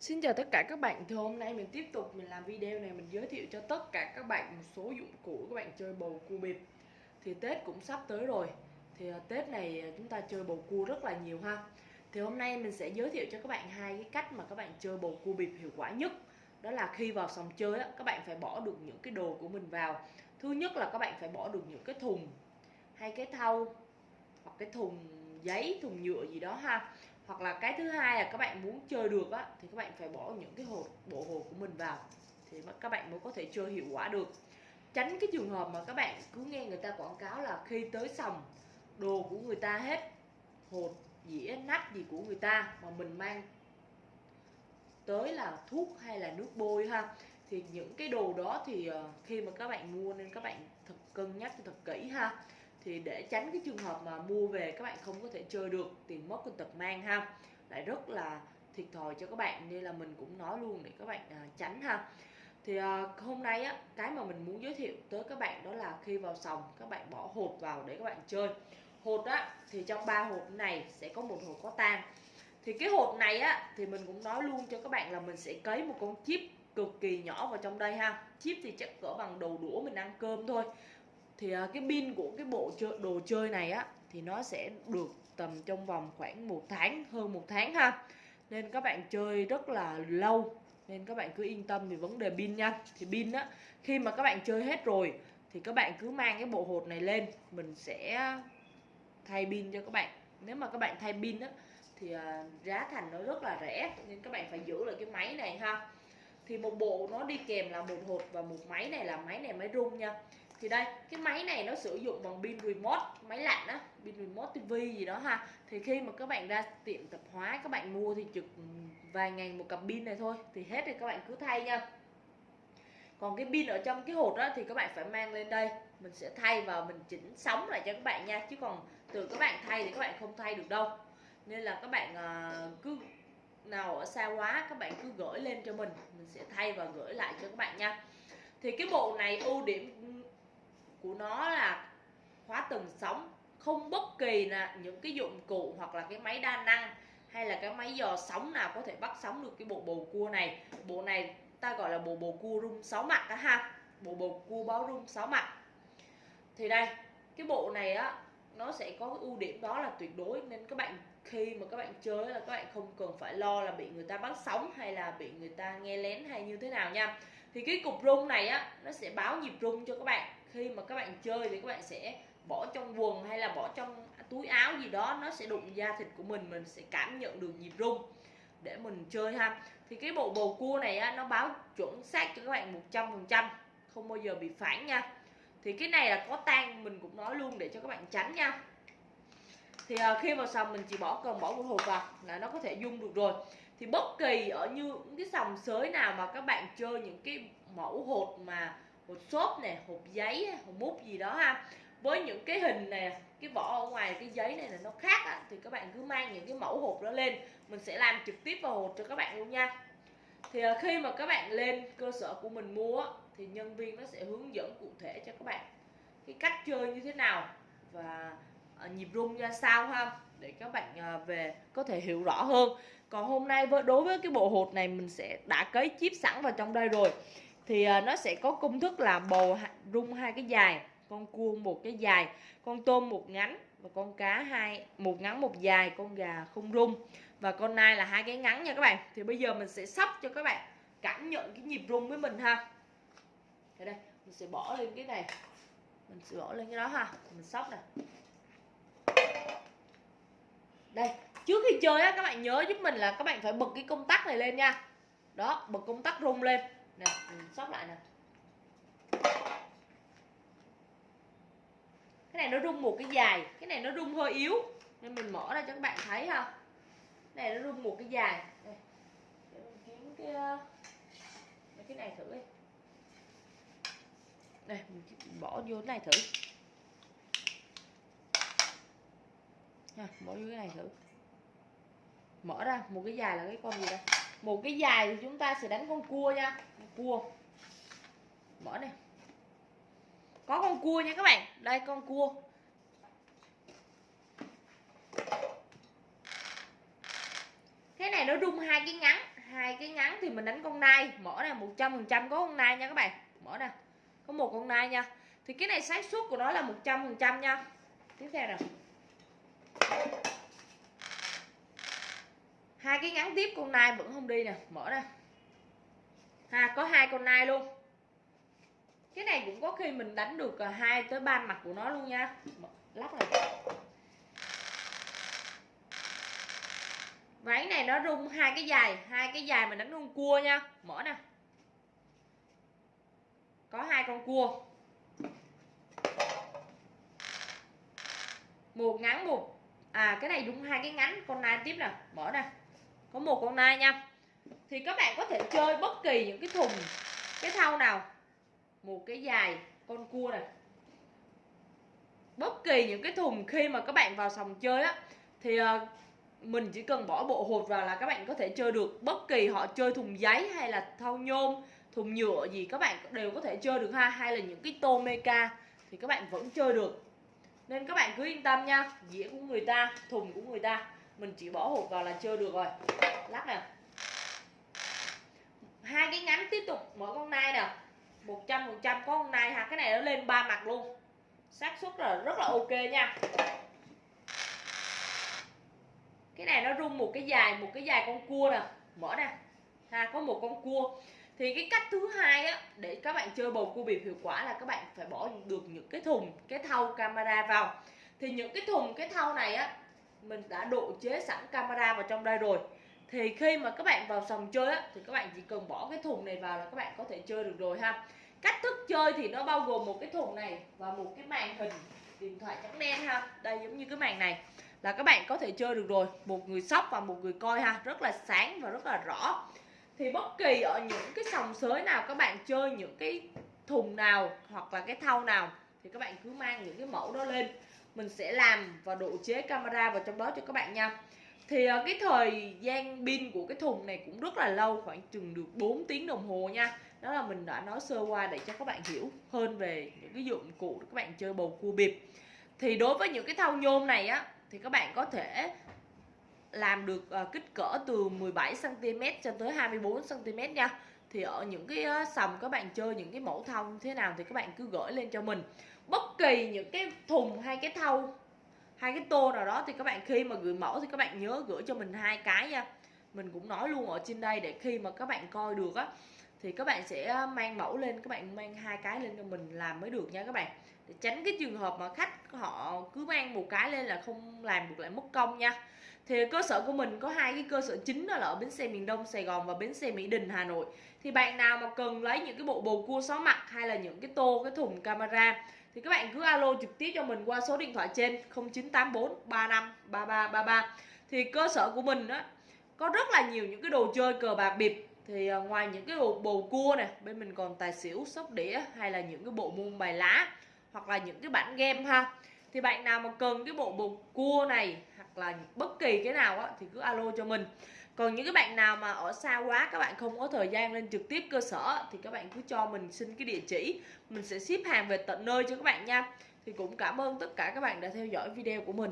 Xin chào tất cả các bạn, thì hôm nay mình tiếp tục mình làm video này mình giới thiệu cho tất cả các bạn một số dụng cụ các bạn chơi bầu cua bịp. Thì Tết cũng sắp tới rồi, thì à, Tết này à, chúng ta chơi bầu cua rất là nhiều ha. Thì hôm nay mình sẽ giới thiệu cho các bạn hai cái cách mà các bạn chơi bầu cua bịp hiệu quả nhất. Đó là khi vào sòng chơi á, các bạn phải bỏ được những cái đồ của mình vào. Thứ nhất là các bạn phải bỏ được những cái thùng hay cái thau hoặc cái thùng giấy, thùng nhựa gì đó ha hoặc là cái thứ hai là các bạn muốn chơi được á, thì các bạn phải bỏ những cái hột bộ hồ của mình vào. Thì các bạn mới có thể chơi hiệu quả được. Tránh cái trường hợp mà các bạn cứ nghe người ta quảng cáo là khi tới sòng, đồ của người ta hết hột dĩa nắp gì của người ta mà mình mang tới là thuốc hay là nước bôi ha, thì những cái đồ đó thì ờ, khi mà các bạn mua nên các bạn thật cân nhắc thật kỹ ha thì để tránh cái trường hợp mà mua về các bạn không có thể chơi được tiền mất con tật mang ha. Lại rất là thiệt thòi cho các bạn nên là mình cũng nói luôn để các bạn à, tránh ha. Thì à, hôm nay á cái mà mình muốn giới thiệu tới các bạn đó là khi vào sòng các bạn bỏ hột vào để các bạn chơi. Hột á thì trong ba hột này sẽ có một hột có tan thì cái hột này á thì mình cũng nói luôn cho các bạn là mình sẽ cấy một con chip cực kỳ nhỏ vào trong đây ha. Chip thì chắc cỡ bằng đầu đũa mình ăn cơm thôi thì uh, cái pin của cái bộ chơi, đồ chơi này á thì nó sẽ được tầm trong vòng khoảng một tháng hơn một tháng ha. Nên các bạn chơi rất là lâu nên các bạn cứ yên tâm về vấn đề pin nha. Thì pin á khi mà các bạn chơi hết rồi thì các bạn cứ mang cái bộ hột này lên mình sẽ thay pin cho các bạn. Nếu mà các bạn thay pin á thì uh, giá thành nó rất là rẻ nên các bạn phải giữ lại cái máy này ha. Thì một bộ nó đi kèm là một hột và một máy này là máy này máy rung nha thì đây, cái máy này nó sử dụng bằng pin remote, máy lạnh á, pin remote tv gì đó ha. Thì khi mà các bạn ra tiệm tạp hóa, các bạn mua thì trực vài ngàn một cặp pin này thôi, thì hết thì các bạn cứ thay nha. Còn cái pin ở trong cái hột đó thì các bạn phải mang lên đây. Mình sẽ thay và mình chỉnh sóng lại cho các bạn nha, chứ còn từ các bạn thay thì các bạn không thay được đâu. Nên là các bạn à, cứ nào ở xa quá, các bạn cứ gửi lên cho mình. Mình sẽ thay và gửi lại cho các bạn nha. Thì cái bộ này ưu điểm của nó là khóa từng sóng, không bất kỳ là những cái dụng cụ hoặc là cái máy đa năng hay là cái máy dò sóng nào có thể bắt sóng được cái bộ bầu cua này. Bộ này ta gọi là bộ bầu cua rung sáu mặt đó ha. Bộ bầu cua báo rung sáu mặt. Thì đây, cái bộ này á, nó sẽ có cái ưu điểm đó là tuyệt đối. Nên các bạn khi mà các bạn chơi là các bạn không cần phải lo là bị người ta bắt sóng hay là bị người ta nghe lén hay như thế nào nha. Thì cái cục rung này á, nó sẽ báo nhịp rung cho các bạn khi mà các bạn chơi thì các bạn sẽ bỏ trong quần hay là bỏ trong túi áo gì đó nó sẽ đụng da thịt của mình mình sẽ cảm nhận được nhịp rung để mình chơi ha. Thì cái bộ bầu cua này á, nó báo chuẩn xác cho các bạn 100 phần trăm không bao giờ bị phản nha. Thì cái này là có tan mình cũng nói luôn để cho các bạn tránh nha. Thì à, khi vào sòng mình chỉ bỏ cần bỏ một hộp vào là nó có thể dung được rồi. Thì bất kỳ ở như cái sòng sới nào mà các bạn chơi những cái mẫu hột mà hộp xốp nè hộp giấy hộp mút gì đó ha. Với những cái hình nè cái vỏ ở ngoài cái giấy này là nó khác á, thì các bạn cứ mang những cái mẫu hộp đó lên. Mình sẽ làm trực tiếp vào hộp cho các bạn luôn nha. Thì à, khi mà các bạn lên cơ sở của mình mua thì nhân viên nó sẽ hướng dẫn cụ thể cho các bạn cái cách chơi như thế nào và à, nhịp rung ra sao ha để các bạn à, về có thể hiểu rõ hơn. Còn hôm nay đối với cái bộ hột này mình sẽ đã cấy chip sẵn vào trong đây rồi thì ờ, nó sẽ có công thức là bầu rung hai cái dài, con cua một cái dài, con tôm một ngắn và con cá hai một ngắn một dài, con gà không rung. Và con nai là hai cái ngắn nha các bạn. Thì bây giờ mình sẽ sắp cho các bạn cảm nhận cái nhịp rung với mình ha. Đây đây, mình sẽ bỏ lên cái này. Mình sẽ bỏ lên cái đó ha. Mình sóc nè. Đây, trước khi chơi á, các bạn nhớ giúp mình là các bạn phải bật cái công tắc này lên nha. Đó, bật công tắc rung lên nè mình sóc lại nè cái này nó rung một cái dài cái này nó rung hơi yếu. Nên mình mở ra cho các bạn thấy ha. Cái này nó rung một cái dài. Đây. Để mình kiếm cái Để cái này thử đi. Đây mình bỏ vô cái này thử. Ha, bỏ vô cái này thử. Mở ra một cái dài là cái con gì đây? Một cái dài thì chúng ta sẽ đánh con cua nha. Cua. Mở này có con cua nha các bạn. Đây, con cua. Cái này nó rung hai cái ngắn. Hai cái ngắn thì mình đánh con nai. Mở này một trăm phần trăm có con nai nha các bạn. Mở nè có một con nai nha. Thì cái này xác suất của nó là 100% nha. Tiếp theo nào. Hai cái ngắn tiếp con nai vẫn không đi nè, mở ra. Ha có hai con nai luôn. Cái này cũng có khi mình đánh được à, hai tới ba mặt của nó luôn nha. Lắp này váy này nó rung hai cái dài, hai cái dài mình đánh con cua nha. Mở nè. Có hai con cua. Một ngắn một. À cái này đúng hai cái ngắn, con nai tiếp nè. Mở nè có một con nai nha. Thì các bạn có thể chơi bất kỳ những cái thùng, cái thau nào. Một cái dài con cua này. Bất kỳ những cái thùng khi mà các bạn vào sòng chơi á, thì ờ, mình chỉ cần bỏ bộ hột vào là các bạn có thể chơi được. Bất kỳ họ chơi thùng giấy hay là thau nhôm, thùng nhựa gì, các bạn đều có thể chơi được ha. Hay là những cái tô meca thì các bạn vẫn chơi được. Nên các bạn cứ yên tâm nha. Dĩa của người ta, thùng của người ta mình chỉ bỏ hộp vào là chơi được rồi. Lắc nè hai cái ngắn tiếp tục mở con nai nè 100% có con nai ha. Cái này nó lên ba mặt luôn. Xác suất là rất là ok nha. Cái này nó rung một cái dài, một cái dài con cua nè. Mở nè ha, có một con cua. Thì cái cách thứ hai á, để các bạn chơi bầu cua bịp hiệu quả là các bạn phải bỏ được những cái thùng, cái thau camera vào. Thì những cái thùng, cái thau này á mình đã độ chế sẵn camera vào trong đây rồi. Thì khi mà các bạn vào sòng chơi á, thì các bạn chỉ cần bỏ cái thùng này vào là các bạn có thể chơi được rồi ha. Cách thức chơi thì nó bao gồm một cái thùng này và một cái màn hình điện thoại trắng đen ha. Đây giống như cái màn này. Là các bạn có thể chơi được rồi. Một người sóc và một người coi ha. Rất là sáng và rất là rõ. Thì bất kỳ ở những cái sòng sới nào các bạn chơi những cái thùng nào hoặc là cái thau nào, thì các bạn cứ mang những cái mẫu đó lên mình sẽ làm và độ chế camera vào trong đó cho các bạn nha. Thì ờ, cái thời gian pin của cái thùng này cũng rất là lâu, khoảng chừng được 4 tiếng đồng hồ nha. Đó là mình đã nói sơ qua để cho các bạn hiểu hơn về những cái dụng cụ để các bạn chơi bầu cua bịp. Thì đối với những cái thau nhôm này á, thì các bạn có thể làm được ờ, kích cỡ từ 17 cm cho tới 24 cm nha thì ở những cái sầm các bạn chơi những cái mẫu thông thế nào thì các bạn cứ gửi lên cho mình. Bất kỳ những cái thùng hay cái thau hai cái tô nào đó thì các bạn khi mà gửi mẫu thì các bạn nhớ gửi cho mình hai cái nha. Mình cũng nói luôn ở trên đây để khi mà các bạn coi được á, thì các bạn sẽ mang mẫu lên, các bạn mang hai cái lên cho mình làm mới được nha các bạn để tránh cái trường hợp mà khách họ cứ mang một cái lên là không làm được lại mất công nha. Thì cơ sở của mình có hai cái cơ sở chính đó là ở bến xe miền Đông, Sài Gòn và bến xe Mỹ Đình, Hà Nội. Thì bạn nào mà cần lấy những cái bộ bầu cua sáu mặt hay là những cái tô, cái thùng camera thì các bạn cứ alo trực tiếp cho mình qua số điện thoại trên 0984 35 3333 thì cơ sở của mình á, có rất là nhiều những cái đồ chơi cờ bạc bịp. Thì à, ngoài những cái bộ bầu cua này bên mình còn tài xỉu, sóc đĩa hay là những cái bộ môn bài lá hoặc là những cái bản game ha. Thì bạn nào mà cần cái bộ bột cua này, hoặc là bất kỳ cái nào á, thì cứ alo cho mình. Còn những cái bạn nào mà ở xa quá, các bạn không có thời gian lên trực tiếp cơ sở thì các bạn cứ cho mình xin cái địa chỉ. Mình sẽ ship hàng về tận nơi cho các bạn nha. Thì cũng cảm ơn tất cả các bạn đã theo dõi video của mình.